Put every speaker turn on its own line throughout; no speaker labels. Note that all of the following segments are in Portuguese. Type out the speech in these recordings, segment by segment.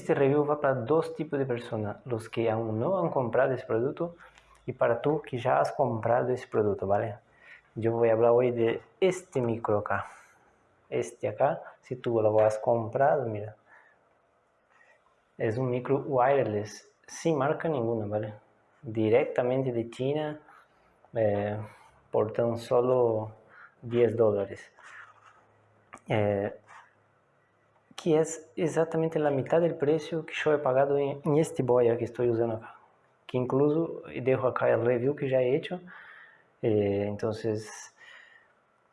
este review va para dos tipos de personas, los que aún no han comprado ese producto y para tú que ya has comprado ese producto, ¿vale? Yo voy a hablar hoy de este micro acá. Este acá, si tú lo has comprado, mira. Es un micro wireless, sin marca ninguna, ¿vale? Directamente de China, eh, por tan solo 10 dólares. Eh, que es exactamente la mitad del precio que yo he pagado en este boya que estoy usando acá. Que incluso dejo acá el review que ya he hecho. Eh, entonces,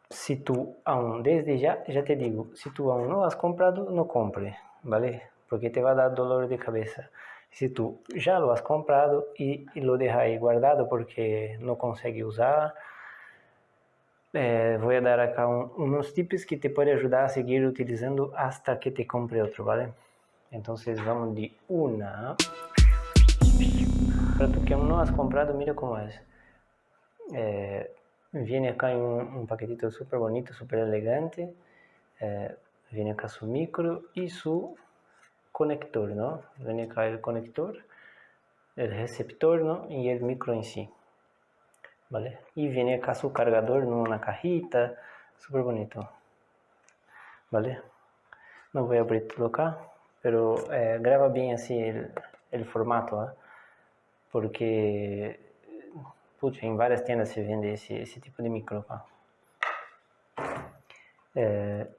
si tú aún, desde ya, ya te digo, si tú aún no has comprado, no compre, ¿vale? Porque te va a dar dolor de cabeza. Si tú ya lo has comprado y, y lo dejas ahí guardado porque no consegue usar, voy a dar acá un, unos tips que te pueden ayudar a seguir utilizando hasta que te compre otro, ¿vale? Entonces vamos de una. Para tú que no has comprado, mira cómo es. Eh, viene acá en un, paquetito súper bonito, súper elegante. Eh, viene acá su micro y su conector, ¿no? Viene acá el conector, el receptor, ¿no? Y el micro en sí. ¿Vale? Y viene acá su cargador en una cajita, bonito, ¿vale? No voy a abrir todo acá, pero eh, graba bien así el, formato, ¿eh? porque pucha, en varias tiendas se vende ese tipo de micro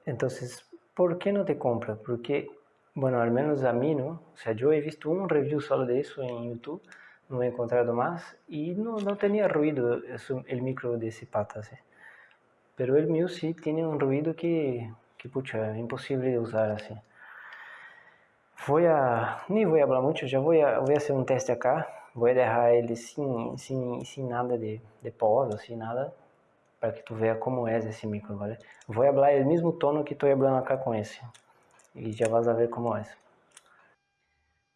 entonces, ¿por qué no te compra? Porque, bueno, al menos a mí, ¿no? O sea, yo he visto un review solo de eso en YouTube, no he encontrado no, no tenía ruido eso, el micro de ese pata, ¿sí? pero el mío sí tiene un que, que pucha, imposible de usar así. Voy a, ni voy a hablar mucho, ya voy a, voy a hacer un teste acá, voy a dejar ele sin, sin, sin nada de, de pós, sin nada, para que tu veas cómo es ese micro, ¿vale? Voy a hablar el mismo tono que estoy hablando acá con ese, y ya vas a ver cómo es.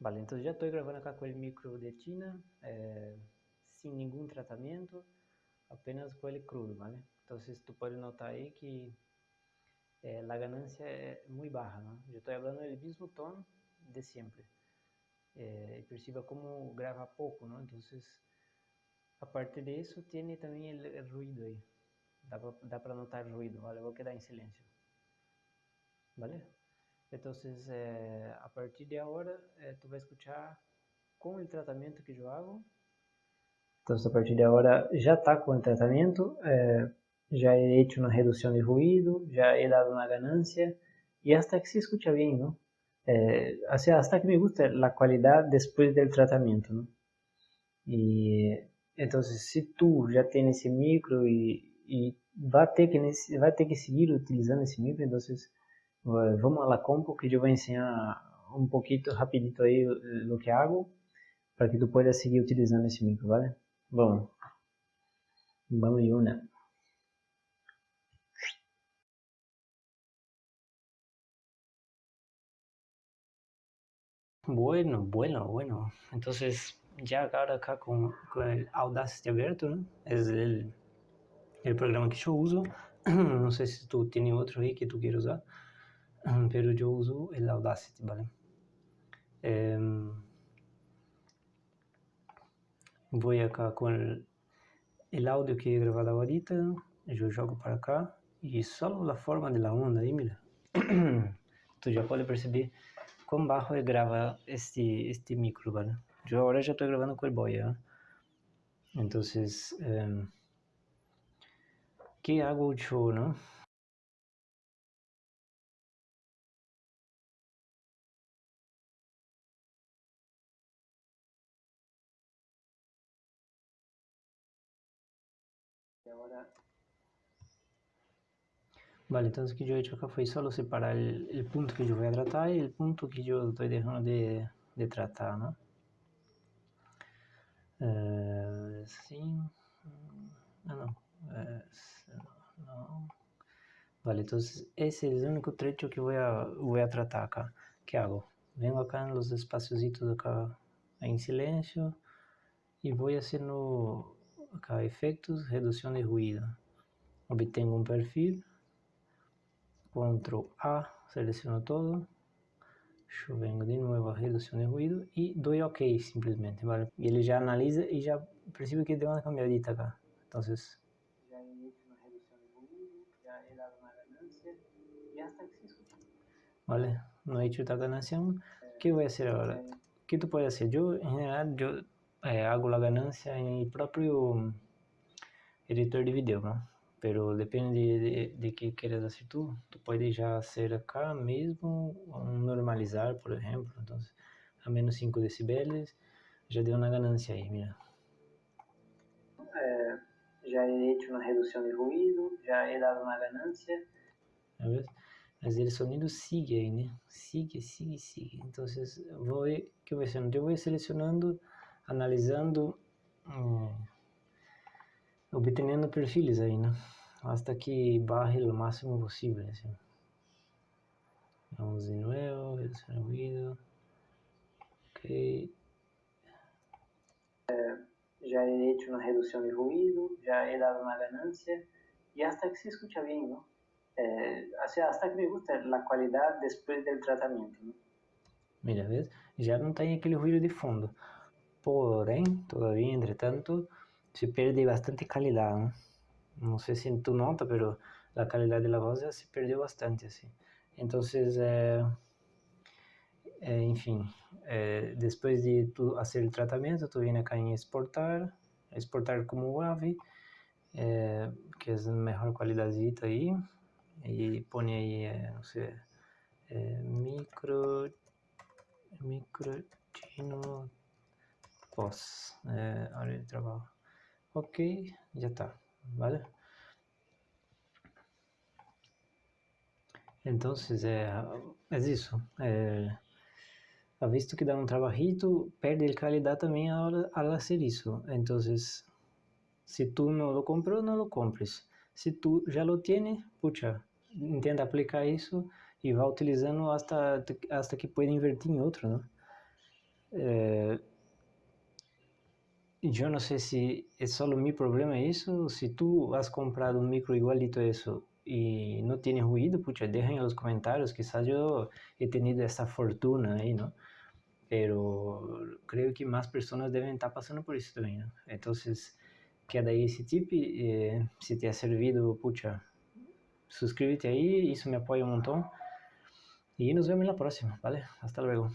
Vale, entonces ya estoy grabando acá con el micro de China, eh, sin ningún tratamiento, apenas con el crudo, ¿vale? Entonces tú puedes notar ahí que eh, la ganancia es muy baja, ¿no? Yo estoy hablando del mismo tono de perciba cómo graba poco, ¿no? Entonces, aparte de eso, tiene también el, el ruido ahí. Da, da para notar el ruido, ¿vale? Voy a quedar en silencio. ¿Vale? Entonces, eh, a partir de ahora, eh, tú vas a escuchar con el tratamiento que yo hago. Entonces, a partir de ahora, ya está con el tratamiento. Eh, ya he hecho una de ruido, ya he dado una ganancia y hasta que se escucha bien, ¿no? Eh, o que me gusta la calidad después del tratamiento, ¿no? Y entonces, si tú ya tienes ese micro y, y va, a ter que, va a ter que seguir utilizando ese micro, entonces vamos a la compu que yo voy a enseñar un poquito rapidito ahí lo que hago para que tú puedas seguir utilizando ese micro, ¿vale? Vamos. Vamos y una. Bueno, bueno, bueno. Entonces, ya ahora acá con, con el Audacity abierto, ¿no? Es el, el programa que yo uso. no sé si tú tienes otro ahí que tú quieres usar. Pero yo uso el Audacity, ¿vale? Eh, voy acá con el, el, audio que he grabado ahorita, yo jogo para acá y solo la forma de la onda ahí, mira. Tú ya puedes perceber cuán bajo graba este, este micro, ¿vale? Yo ahora ya estoy grabando con el Boya. ¿eh? Entonces, eh, ¿qué hago yo, no? Ahora vale entonces que yo he hecho acá fue solo separar el, el, punto que yo voy a tratar y el punto que yo estoy dejando de, de tratar ¿no? Eh, sí ah, no, eh, no vale entonces ese es el único trecho que voy a, voy a tratar acá ¿qué hago? vengo acá en los espaciositos acá en silencio y voy haciendo acá efectos, reducción de ruido. Obtengo un perfil, control A, selecciono todo, Eu venho de novo a redução de ruído e dou OK simplesmente, ¿vale? E ele já analisa e já percebe que deu uma cambiadita acá. Então,
já hecho una reducción de ruido, já he dado uma ganância e hasta que se.
Vale, no he hecho esta ganancia ¿Qué voy a hacer ahora? ¿Qué tú puedes hacer? Yo, en general, yo eh, hago la ganancia en mi propio editor de video, ¿no? Pero depende de, de que quieras hacer tú. Tú puedes ya hacer acá un normalizar, por ejemplo. Entonces, a menos 5 decibeles, já deu uma ganância aí, mira.
É, já he hecho uma redução de ruído, já he dado uma ganância.
Mas ele sonido sigue aí, né? Sigue, sigue, sigue. Então, vou ver que vai. Eu vou selecionando, analisando, hum, obteniendo perfiles aí, né? Hasta que barre o máximo possível, assim. Vamos de novo, redução de ruído. Ok.
É, já he hecho uma redução de ruído, já he dado uma ganância, e hasta que se escucha bem, não? eh, hasta que me gusta la qualidade depois do tratamento. ¿no?
Mira, ¿ves? Já não tem aquele ruído de fundo. Porém, todavía, entretanto, se perde bastante qualidade. ¿no? não sei se tu nota, pero a qualidade da voz já se perdeu bastante, assim. Então, é, é, enfim, é, depois de tu fazer o tratamento, tu vem aqui em exportar, exportar como WAV, que é a melhor qualidade aí, e põe aí, não sei, é, micro, microtino pós, é, área de trabalho. Ok, já está, vale? Então, é, é isso. É, ha visto que dá um trabalhito, perde qualidade também ao, ao fazer isso. Então, se tu não lo comprou, não lo compres. Se tu já lo tienes, pucha, intenta aplicar isso e vai utilizando hasta que pode invertir em outro, né? É, eu não sei se é só o meu problema isso, se tu has comprado um micro igualito a isso e não tem ruído, puxa, deixem nos comentários, quizás eu he tenido essa fortuna aí, não? Pero creio que mais pessoas devem estar passando por isso também, né? Então, queda aí esse tip, eh, se te ha servido, puxa, suscríbete ahí, eso me apoya un montón. Y nos vemos en la próxima, ¿vale? Hasta luego.